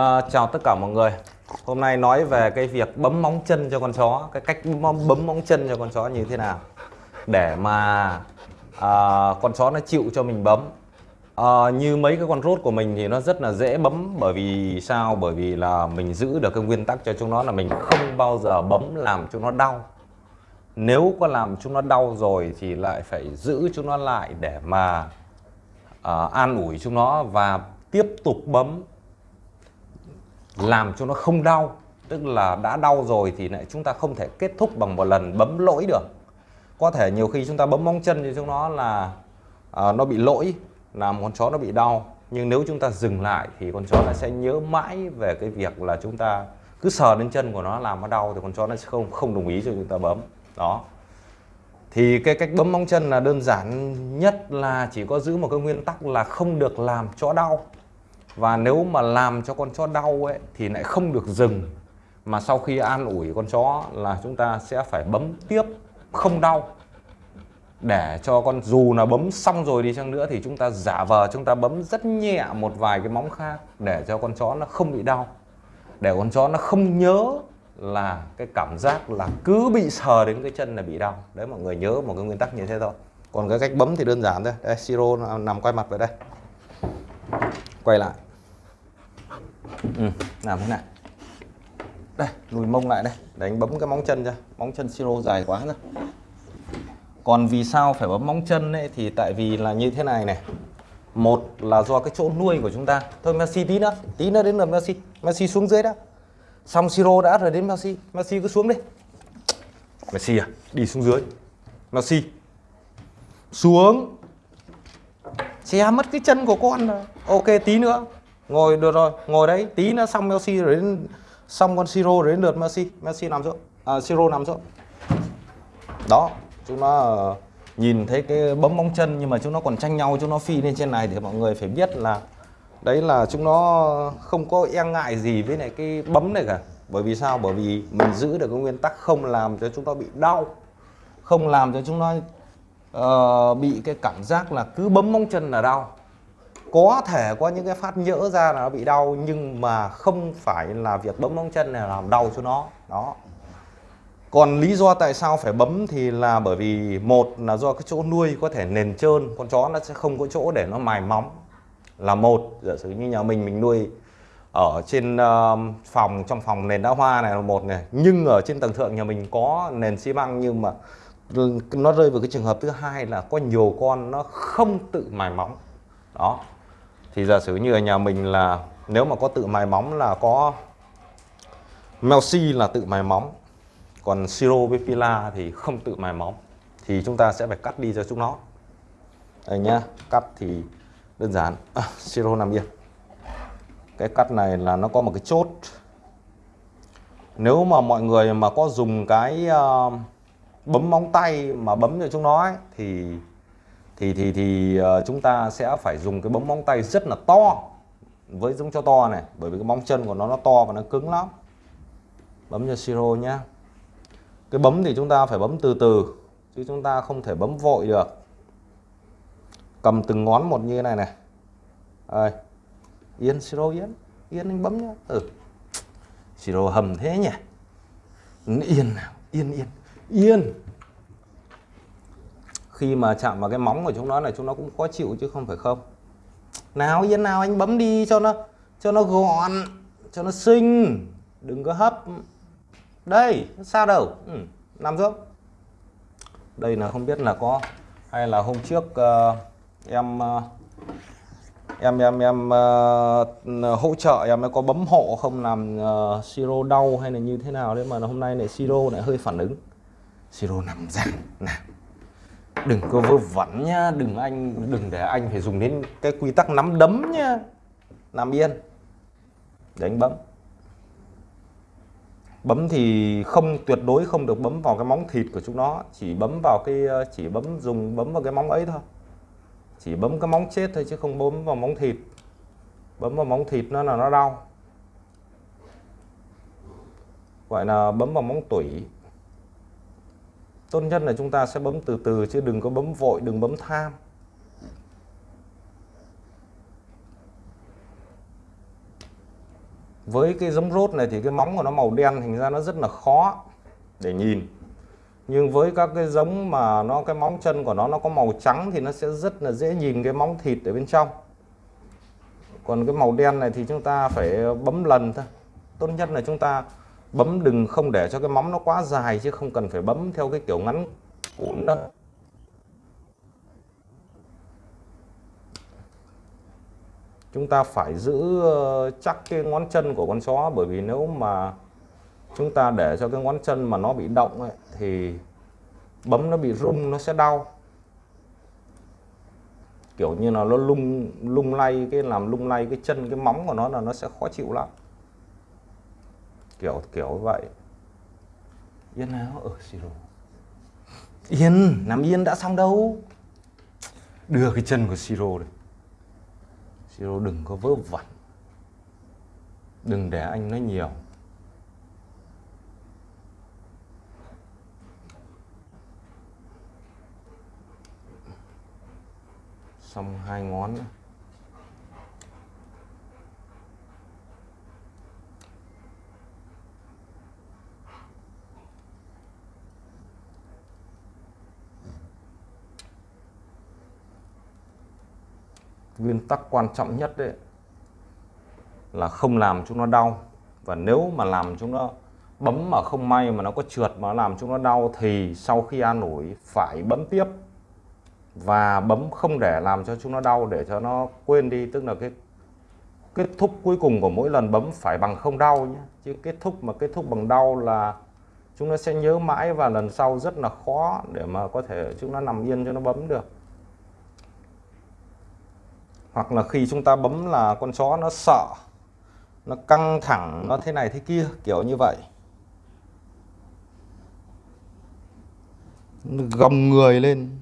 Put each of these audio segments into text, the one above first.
À, chào tất cả mọi người. Hôm nay nói về cái việc bấm móng chân cho con chó. Cái cách bấm, bấm móng chân cho con chó như thế nào? Để mà à, con chó nó chịu cho mình bấm. À, Như mấy cái con rốt của mình thì nó rất là dễ bấm Bởi vì sao? Bởi vì là mình giữ được cái nguyên tắc cho chúng nó là mình không bao giờ bấm làm chúng nó đau. Nếu có làm chúng nó đau rồi thì lại phải giữ chúng nó lại để mà à, an ủi chúng nó và tiếp tục bấm làm cho nó không đau tức là đã đau rồi thì lại chúng ta không thể kết thúc bằng một lần bấm lỗi được. Có thể nhiều khi chúng ta bấm móng chân cho chúng nó là à, nó bị lỗi làm con chó nó bị đau. Nhưng nếu chúng ta dừng lại thì con chó nó sẽ nhớ mãi về cái việc là chúng ta cứ sờ đến chân của nó làm nó đau thì con chó nó sẽ không không đồng ý cho chúng ta bấm. Đó. Thì cái cách bấm móng chân là đơn giản nhất là chỉ có giữ một cái nguyên tắc là không được làm chó đau và nếu mà làm cho con chó đau ấy, thì lại không được dừng. Mà sau khi an ủi con chó là chúng ta sẽ phải bấm tiếp không đau. Để cho con, dù là bấm xong rồi đi chăng nữa thì chúng ta giả vờ, chúng ta bấm rất nhẹ một vài cái móng khác để cho con chó nó không bị đau. Để con chó nó không nhớ là cái cảm giác là cứ bị sờ đến cái chân là bị đau. Đấy, mọi người nhớ một cái nguyên tắc như thế thôi. Còn cái cách bấm thì đơn giản thôi. Đây, siro nằm quay mặt về đây. Quay lại ừ, làm thế này. Đây lùi mông lại đây. Để anh bấm cái móng chân ra. Móng chân siro dài quá rồi còn vì sao phải bấm móng chân ấy thì tại vì là như thế này này. Một là do cái chỗ nuôi của chúng ta. Thôi Messi tí nữa. Tí nữa đến lượt Messi. Messi xuống dưới đó xong siro đã rồi đến Messi. Messi cứ xuống đi. Messi à đi xuống dưới. Messi xuống. Che mất cái chân của con rồi. Ok tí nữa ngồi được rồi. Ngồi đấy tí nữa xong Messi rồi đến xong con siro rồi đến lượt Messi. Messi nằm xuống à, siro nằm xuống đó chúng nó ờ, nhìn thấy cái bấm móng chân nhưng mà chúng nó còn tranh nhau chúng nó phi lên trên này thì mọi người phải biết là đấy là chúng nó không có e ngại gì với lại cái bấm này cả. Bởi vì sao? Bởi vì mình giữ được cái nguyên tắc không làm cho chúng nó bị đau không làm cho chúng nó uh, bị cái cảm giác là cứ bấm móng chân là đau có thể có những cái phát nhỡ ra là nó bị đau nhưng mà không phải là việc bấm móng chân này làm đau cho nó. Đó. Còn lý do tại sao phải bấm thì là bởi vì một là do cái chỗ nuôi có thể nền trơn con chó nó sẽ không có chỗ để nó mài móng. Là một giả sử như nhà mình mình nuôi ở trên uh, phòng trong phòng nền đá hoa này là một này. Nhưng ở trên tầng thượng nhà mình có nền xi măng nhưng mà nó rơi vào cái trường hợp thứ hai là có nhiều con nó không tự mài móng. Đó thì giả sử như ở nhà mình là nếu mà có tự mài móng là có Melsi là tự mài móng còn Siro với Pila thì không tự mài móng thì chúng ta sẽ phải cắt đi cho chúng nó. Đây nhá cắt thì đơn giản. À, Siro nằm yên. Cái cắt này là nó có một cái chốt. Nếu mà mọi người mà có dùng cái uh, bấm móng tay mà bấm cho chúng nó ấy, thì thì thì thì ờ, chúng ta sẽ phải dùng cái bấm móng tay rất là to với giống cho to này, bởi vì cái móng chân của nó nó to và nó cứng lắm. Bấm cho siro nhá. Cái bấm thì chúng ta phải bấm từ từ, chứ chúng ta không thể bấm vội được. Cầm từng ngón một như thế này này. Đây. Yên siro yên. Yên anh bấm nhá. Ừ. Siro hầm thế nhỉ. Yên nào, yên yên. Yên khi mà chạm vào cái móng của chúng nó này chúng nó cũng khó chịu chứ không phải không. Nào yên nào anh bấm đi cho nó cho nó gọn cho nó xinh. Đừng có hấp. Đây sao đâu? Ừ, nằm xuống. Đây là không biết là có hay là hôm trước uh, em uh, em em em uh, hỗ trợ em có bấm hộ không làm uh, siro đau hay là như thế nào đấy mà hôm nay này siro lại hơi phản ứng. Siro nằm ra nào đừng có vơ vẩn nhá, đừng anh, đừng để anh phải dùng đến cái quy tắc nắm đấm nhá. Nằm yên. Để anh bấm. Bấm thì không, tuyệt đối không được bấm vào cái móng thịt của chúng nó. Chỉ bấm vào cái, chỉ bấm, dùng bấm vào cái móng ấy thôi. Chỉ bấm cái móng chết thôi chứ không bấm vào móng thịt. Bấm vào móng thịt nó là nó đau. Gọi là bấm vào móng tủy tốt nhất là chúng ta sẽ bấm từ từ chứ đừng có bấm vội, đừng bấm tham. Với cái giống rốt này thì cái móng của nó màu đen, thành ra nó rất là khó để nhìn. Nhưng với các cái giống mà nó, cái móng chân của nó nó có màu trắng thì nó sẽ rất là dễ nhìn cái móng thịt ở bên trong. Còn cái màu đen này thì chúng ta phải bấm lần thôi. Tốt nhất là chúng ta bấm đừng không để cho cái móng nó quá dài chứ không cần phải bấm theo cái kiểu ngắn cuốn đó. Chúng ta phải giữ ờ, chắc cái ngón chân của con chó bởi vì nếu mà chúng ta để cho cái ngón chân mà nó bị động ấy, thì bấm nó bị rung nó sẽ đau. Kiểu như là nó lung lung lay cái làm lung lay cái chân cái móng của nó là nó sẽ khó chịu lắm kiểu kiểu vậy. Yên nào ở siro yên nằm yên đã xong đâu. Đưa cái chân của siro đây siro đừng có vớ vẩn. Đừng để anh nói nhiều. Xong hai ngón nữa. Nguyên tắc quan trọng nhất đấy, là không làm chúng nó đau. Và nếu mà làm chúng nó bấm mà không may mà nó có trượt mà làm chúng nó đau, thì sau khi an ủi, phải bấm tiếp. Và bấm không để làm cho chúng nó đau, để cho nó quên đi. Tức là cái kết thúc cuối cùng của mỗi lần bấm phải bằng không đau nhé. Chứ kết thúc mà kết thúc bằng đau là chúng nó sẽ nhớ mãi và lần sau rất là khó để mà có thể chúng nó nằm yên cho nó bấm được hoặc là khi chúng ta bấm là con chó nó sợ, nó căng thẳng, nó thế này thế kia, kiểu như vậy. Gồng người lên.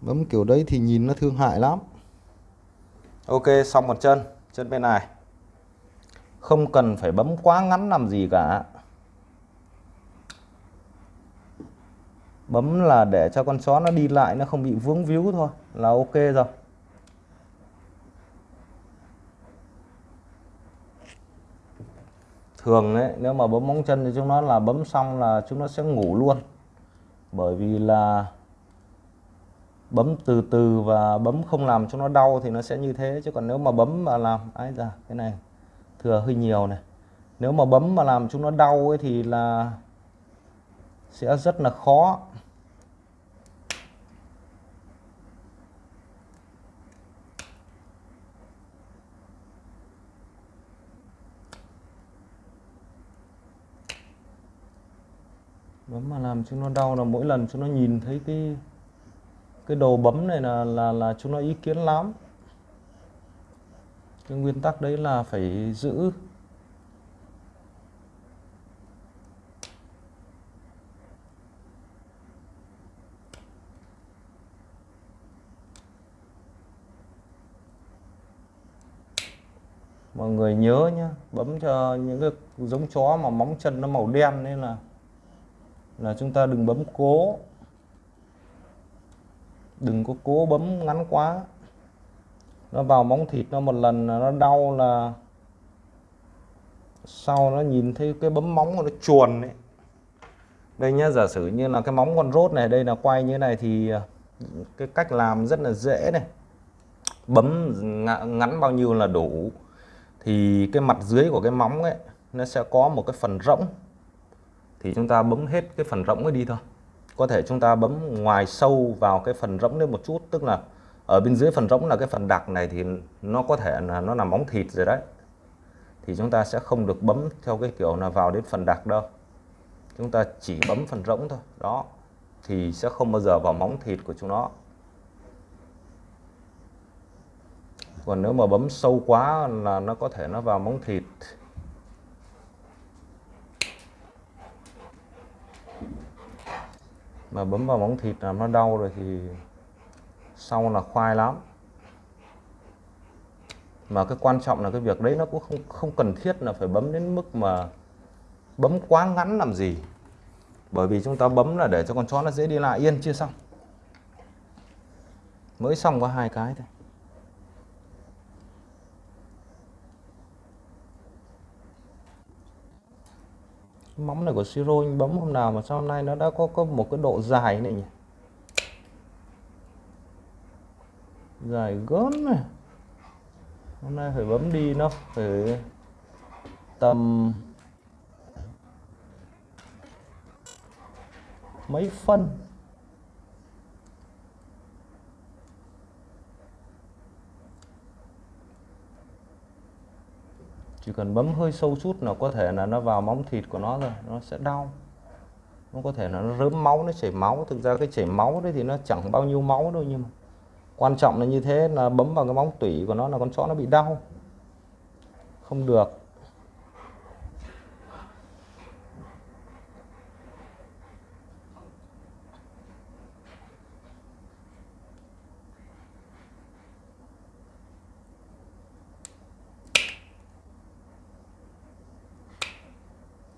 Bấm kiểu đấy thì nhìn nó thương hại lắm. Ok, xong một chân chân bên này. Không cần phải bấm quá ngắn làm gì cả. Bấm là để cho con chó nó đi lại, nó không bị vướng víu thôi, là ok rồi. Thường đấy nếu mà bấm móng chân thì chúng nó là bấm xong là chúng nó sẽ ngủ luôn. Bởi vì là bấm từ từ và bấm không làm cho nó đau thì nó sẽ như thế. Chứ còn nếu mà bấm mà làm ấy ra cái này thừa hơi nhiều này. Nếu mà bấm mà làm chúng nó đau ấy thì là sẽ rất là khó. Bấm mà làm chúng nó đau là mỗi lần chúng nó nhìn thấy cái cái đồ bấm này là là là chúng nó ý kiến lắm. Cái nguyên tắc đấy là phải giữ mọi người nhớ nhá, bấm cho những cái giống chó mà móng chân nó màu đen nên là là chúng ta đừng bấm cố. Đừng có cố bấm ngắn quá. Nó vào móng thịt nó một lần là nó đau là sau nó nhìn thấy cái bấm móng nó chuồn ấy. Đây nhá, giả sử như là cái móng con rốt này, đây là quay như thế này thì à, cái cách làm rất là dễ này. Bấm ngắn bao nhiêu là đủ thì cái mặt dưới của cái móng ấy, nó sẽ có một cái phần rỗng. Thì chúng ta bấm hết cái phần rỗng ấy đi thôi. Có thể chúng ta bấm ngoài sâu vào cái phần rỗng lên một chút, tức là ở bên dưới phần rỗng là cái phần đặc này thì nó có thể là nó nằm móng thịt rồi đấy. Thì chúng ta sẽ không được bấm theo cái kiểu là vào đến phần đặc đâu. Chúng ta chỉ bấm phần rỗng thôi. Đó. Thì sẽ không bao giờ vào móng thịt của chúng nó. Còn nếu mà bấm sâu quá là nó có thể nó vào móng thịt. Mà bấm vào móng thịt làm nó đau rồi thì sau là khoai lắm. Mà cái quan trọng là cái việc đấy nó cũng không không cần thiết là phải bấm đến mức mà bấm quá ngắn làm gì. Bởi vì chúng ta bấm là để cho con chó nó dễ đi lại. Yên, chưa xong. Mới xong có hai cái thôi. Móng này của siro anh bấm hôm nào mà sau nay nó đã có có một cái độ dài này nhỉ? Dài gớm này hôm nay phải bấm đi nó, phải tầm mấy phân? Chỉ cần bấm hơi sâu chút là có thể là nó vào móng thịt của nó rồi nó sẽ đau. Nó có thể là nó rớm máu, nó chảy máu. Thực ra cái chảy máu đấy thì nó chẳng bao nhiêu máu đâu nhưng mà quan trọng là như thế, là bấm vào cái móng tủy của nó là con chó nó bị đau. Không được.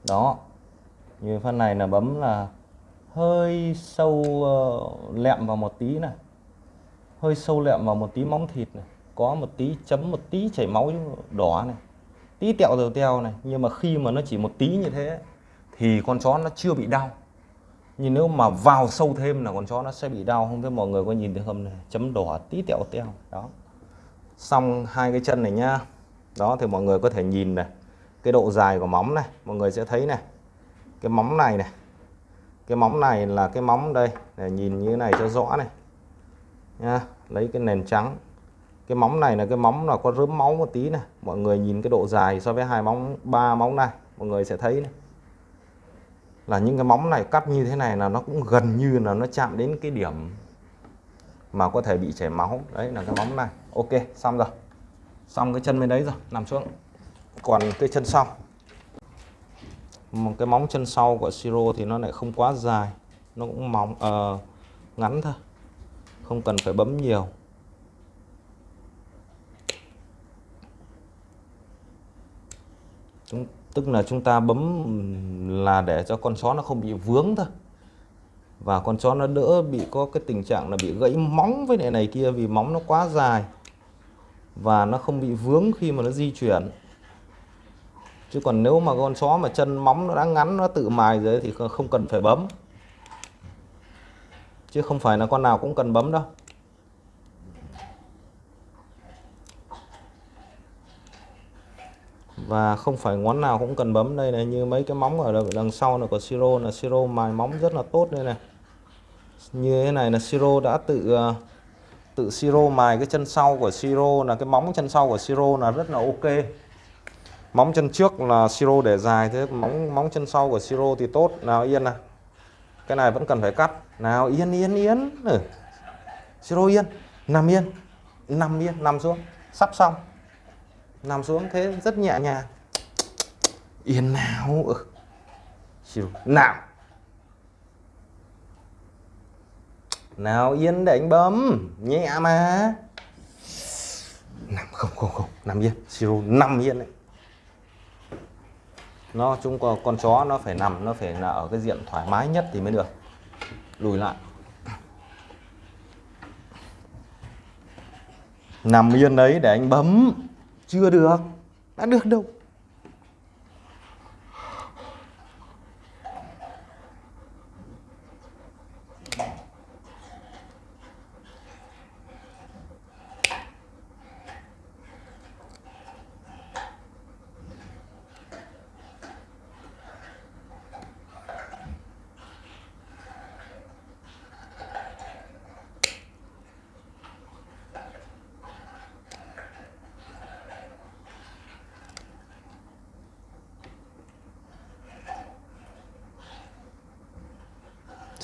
Đó. Như phần này là bấm là hơi sâu uh, lẹm vào một tí này. Hơi sâu lẹm vào một tí móng thịt này. Có một tí chấm một tí chảy máu đỏ này. Tí tẹo rồi teo này. Nhưng mà khi mà nó chỉ một tí như thế thì con chó nó chưa bị đau. Nhưng nếu mà vào sâu thêm là con chó nó sẽ bị đau. Không biết mọi người có nhìn thấy không này? Chấm đỏ tí tẹo teo. Đó. Xong hai cái chân này nhá. Đó thì mọi người có thể nhìn này cái độ dài của móng này, mọi người sẽ thấy này. Cái móng này này. Cái móng này là cái móng đây, để nhìn như thế này cho rõ này. Nha lấy cái nền trắng. Cái móng này là cái móng là có rớm máu một tí này. Mọi người nhìn cái độ dài so với hai móng, ba móng này, mọi người sẽ thấy này. Là những cái móng này cắt như thế này là nó cũng gần như là nó chạm đến cái điểm mà có thể bị chảy máu. Đấy là cái móng này. Ok, xong rồi. Xong cái chân bên đấy rồi, nằm xuống còn cái chân sau. Một cái móng chân sau của siro thì nó lại không quá dài nó cũng mỏng uh, ờ, ngắn thôi không cần phải bấm nhiều. Chúng tức là chúng ta bấm là để cho con chó nó không bị vướng thôi. Và con chó nó đỡ bị có cái tình trạng là bị gãy móng với này này kia vì móng nó quá dài và nó không bị vướng khi mà nó di chuyển chứ còn nếu mà con chó mà chân móng nó đã ngắn, nó tự mài rồi thì không cần phải bấm. Chứ không phải là con nào cũng cần bấm đâu. Và không phải ngón nào cũng cần bấm. Đây này, như mấy cái móng ở đằng sau là của siro là siro mài móng rất là tốt đây này. Như thế này là siro đã tự ờ, tự siro mài cái chân sau của siro là cái móng chân sau của siro là rất là ok móng chân trước là siro để dài thế, móng móng chân sau của siro thì tốt. Nào, yên này cái này vẫn cần phải cắt. Nào, yên yên yên. Ừ. siro, yên. Nằm yên. Nằm yên, nằm xuống. Sắp xong. Nằm xuống thế rất nhẹ nhàng. Yên nào. Ừ. siro. Nào. Nào, yên để anh bấm. Nhẹ mà. Nằm, không không không. Nằm yên. Siro, nằm yên đấy nó, chúng có con chó nó phải nằm, nó phải là ở cái diện thoải mái nhất thì mới được. Lùi lại. Nằm yên đấy để anh bấm. Chưa được. Đã được đâu.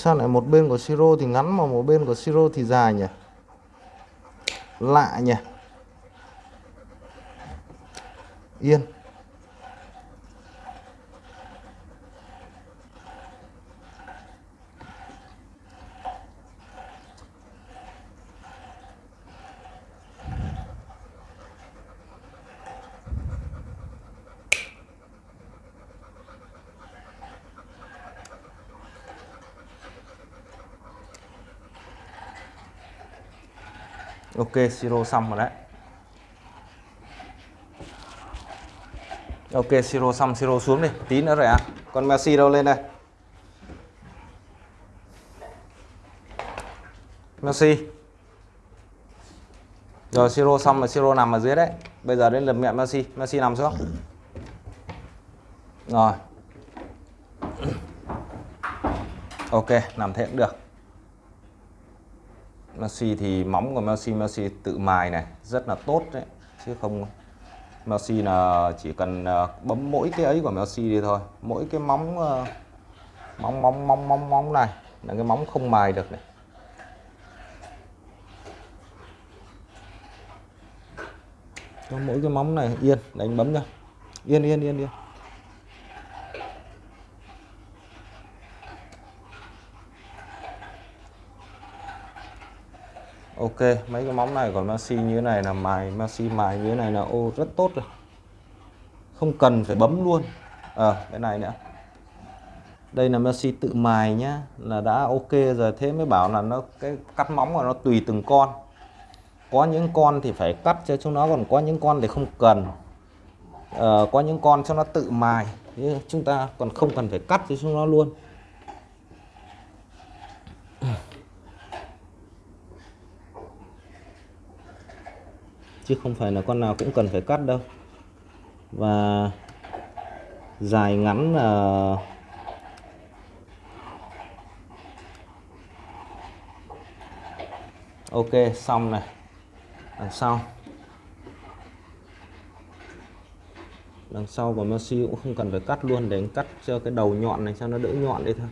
Sao lại một bên của siro thì ngắn mà một bên của siro thì dài nhỉ? Lạ nhỉ? Yên. Ok, siro xong rồi đấy. Ok, siro xong, siro xuống đi. Tí nữa rồi ạ. À. con Messi đâu lên đây? Messi rồi, siro xong rồi, siro nằm ở dưới đấy. Bây giờ đến lượt mẹ Messi Messi nằm xuống. Rồi. Ok, nằm thế cũng được. Messi thì móng của Messi Messi tự mài này, rất là tốt đấy. Chứ không, Messi là chỉ cần ờ, bấm mỗi cái ấy của Messi đi thôi. Mỗi cái móng ờ, móng móng móng móng móng này là cái móng không mài được này. Mỗi cái móng này, yên, đánh bấm ra yên yên yên yên. Ok mấy cái móng này còn maxi như thế này là mài maxi mài như thế này là ô rất tốt rồi. Không cần phải bấm luôn. Ờ à, cái này nữa. Đây là maxi tự mài nhá là đã ok rồi. Thế mới bảo là nó cái cắt móng của nó tùy từng con. Có những con thì phải cắt cho chúng nó còn có những con thì không cần. À, có những con cho nó tự mài. Chúng ta còn không cần phải cắt cho chúng nó luôn. Chứ không phải là con nào cũng cần phải cắt đâu. Và dài ngắn là ok, xong này. Đằng sau. Đằng sau của Messi cũng không cần phải cắt luôn, để cắt cho cái đầu nhọn này, cho nó đỡ nhọn đi thôi.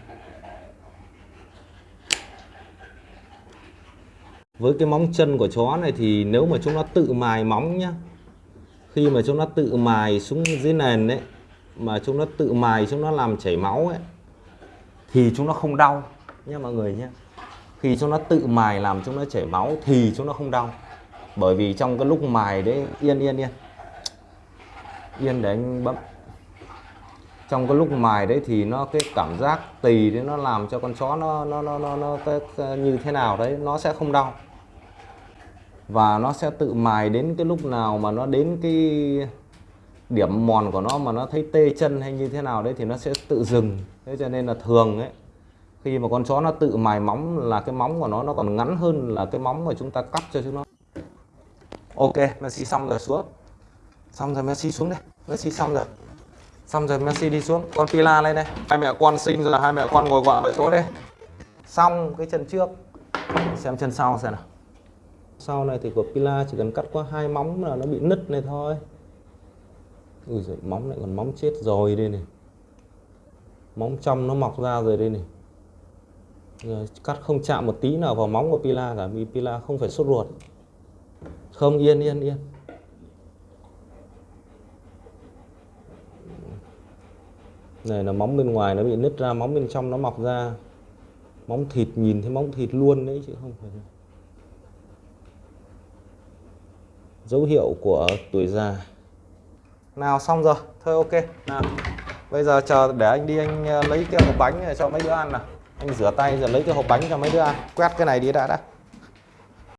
Với cái móng chân của chó này thì nếu mà chúng nó tự mài móng nhá khi mà chúng nó tự mài xuống dưới nền đấy mà chúng nó tự mài chúng nó làm chảy máu ấy thì chúng nó không đau nha mọi người nhé khi chúng nó tự mài làm chúng nó chảy máu thì chúng nó không đau. Bởi vì trong cái lúc mài đấy yên yên yên. Yên để anh bấm. Trong cái lúc mài đấy thì nó cái cảm giác tì đấy nó làm cho con chó nó nó nó nó, nó cái, cái, như thế nào đấy nó sẽ không đau và nó sẽ tự mài đến cái lúc nào mà nó đến cái điểm mòn của nó mà nó thấy tê chân hay như thế nào đấy thì nó sẽ tự dừng. Thế cho nên là thường ấy, khi mà con chó nó tự mài móng là cái móng của nó nó còn ngắn hơn là cái móng mà chúng ta cắt cho chúng nó. Ok, Messi xong rồi, xuống. Xong rồi Messi xuống đây. Messi xong rồi. Xong rồi Messi đi xuống. Con Pila lên đây. Hai mẹ con sinh rồi, hai mẹ con ngồi quạ ở chỗ đây. Xong cái chân trước. Xem chân sau xem nào sau này thì của Pila chỉ cần cắt qua hai móng là nó bị nứt này thôi. Ui giời, móng lại còn móng chết rồi đây này. Móng trong nó mọc ra rồi đây này. Rồi, cắt không chạm một tí nào vào móng của Pila cả vì Pila không phải sốt ruột. Không yên yên yên. Này là móng bên ngoài nó bị nứt ra móng bên trong nó mọc ra. Móng thịt nhìn thấy móng thịt luôn đấy chứ không phải dấu hiệu của tuổi già. Nào, xong rồi. Thôi, ok. Nào. Bây giờ chờ để anh đi, anh ờ, lấy cái hộp bánh này cho mấy đứa ăn nào. Anh rửa tay rồi lấy cái hộp bánh cho mấy đứa ăn. Quét cái này đi đã đã.